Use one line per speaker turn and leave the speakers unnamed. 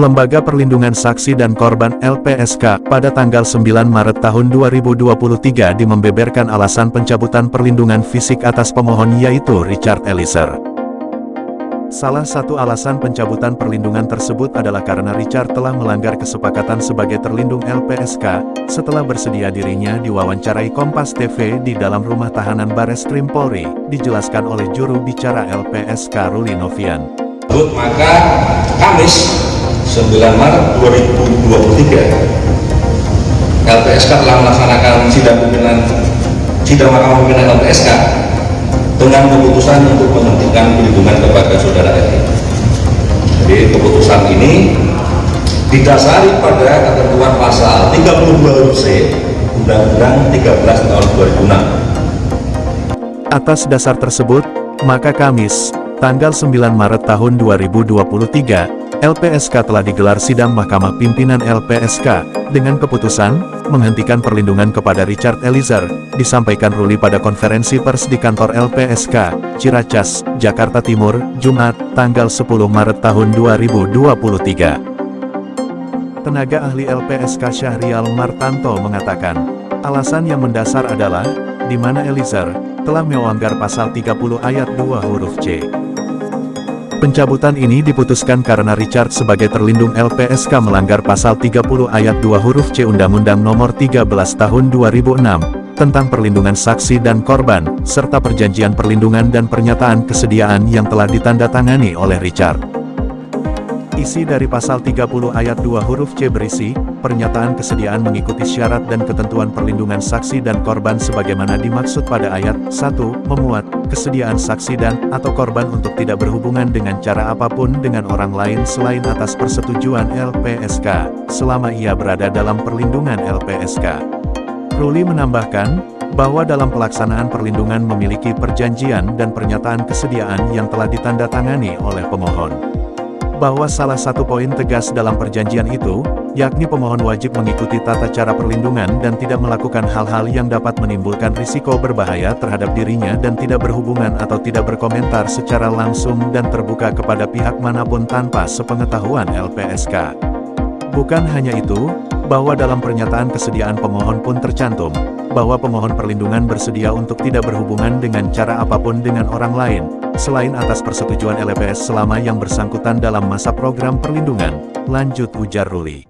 Lembaga Perlindungan Saksi dan Korban LPSK pada tanggal 9 Maret tahun 2023 dimembeberkan alasan pencabutan perlindungan fisik atas pemohon yaitu Richard Eliezer. Salah satu alasan pencabutan perlindungan tersebut adalah karena Richard telah melanggar kesepakatan sebagai terlindung LPSK, setelah bersedia dirinya diwawancarai Kompas TV di dalam rumah tahanan Bares Krim Polri, dijelaskan oleh juru bicara LPSK Ruli Novian.
Maka Kamis 9 Maret 2023 LPSK telah melaksanakan sidang pimpinan sidang mahkamah pimpinan LPSK dengan keputusan untuk menghentikan perlindungan kepada saudara RI. Jadi keputusan ini didasari pada ketentuan pasal 32 huruf C Undang-Undang 13 tahun
2006. Atas dasar tersebut, maka Kamis, tanggal 9 Maret tahun 2023, LPSK telah digelar sidang Mahkamah Pimpinan LPSK, dengan keputusan, menghentikan perlindungan kepada Richard Eliezer, disampaikan Ruli pada konferensi pers di kantor LPSK, Ciracas, Jakarta Timur, Jumat, tanggal 10 Maret tahun 2023. Tenaga ahli LPSK Syahrial Martanto mengatakan, alasan yang mendasar adalah, di mana Eliezer, telah melanggar pasal 30 ayat 2 huruf C. Pencabutan ini diputuskan karena Richard sebagai terlindung LPSK melanggar pasal 30 ayat 2 huruf C Undang-Undang Nomor 13 Tahun 2006 tentang perlindungan saksi dan korban, serta perjanjian perlindungan dan pernyataan kesediaan yang telah ditandatangani oleh Richard. Isi dari pasal 30 ayat 2 huruf C berisi, pernyataan kesediaan mengikuti syarat dan ketentuan perlindungan saksi dan korban sebagaimana dimaksud pada ayat 1, memuat, kesediaan saksi dan, atau korban untuk tidak berhubungan dengan cara apa pun dengan orang lain selain atas persetujuan LPSK, selama ia berada dalam perlindungan LPSK. Ruli menambahkan, bahwa dalam pelaksanaan perlindungan memiliki perjanjian dan pernyataan kesediaan yang telah ditandatangani oleh pemohon bahwa salah satu poin tegas dalam perjanjian itu, yakni pemohon wajib mengikuti tata cara perlindungan dan tidak melakukan hal-hal yang dapat menimbulkan risiko berbahaya terhadap dirinya dan tidak berhubungan atau tidak berkomentar secara langsung dan terbuka kepada pihak mana pun tanpa sepengetahuan LPSK. Bukan hanya itu, bahwa dalam pernyataan kesediaan pemohon pun tercantum, bahwa pemohon perlindungan bersedia untuk tidak berhubungan dengan cara apa pun dengan orang lain, selain atas persetujuan LPS selama yang bersangkutan dalam masa program perlindungan, lanjut ujar Ruli.